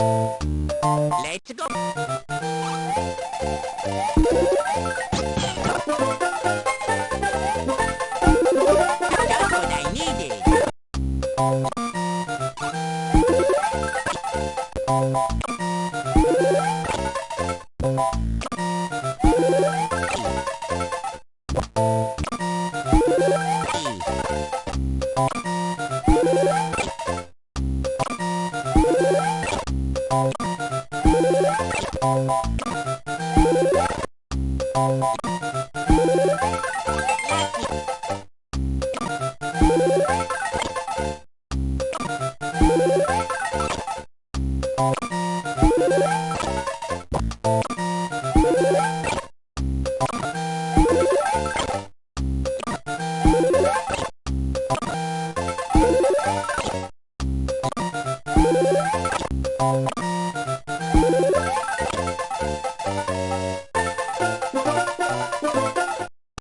Let's go! That's what I needed. You Oh, oh,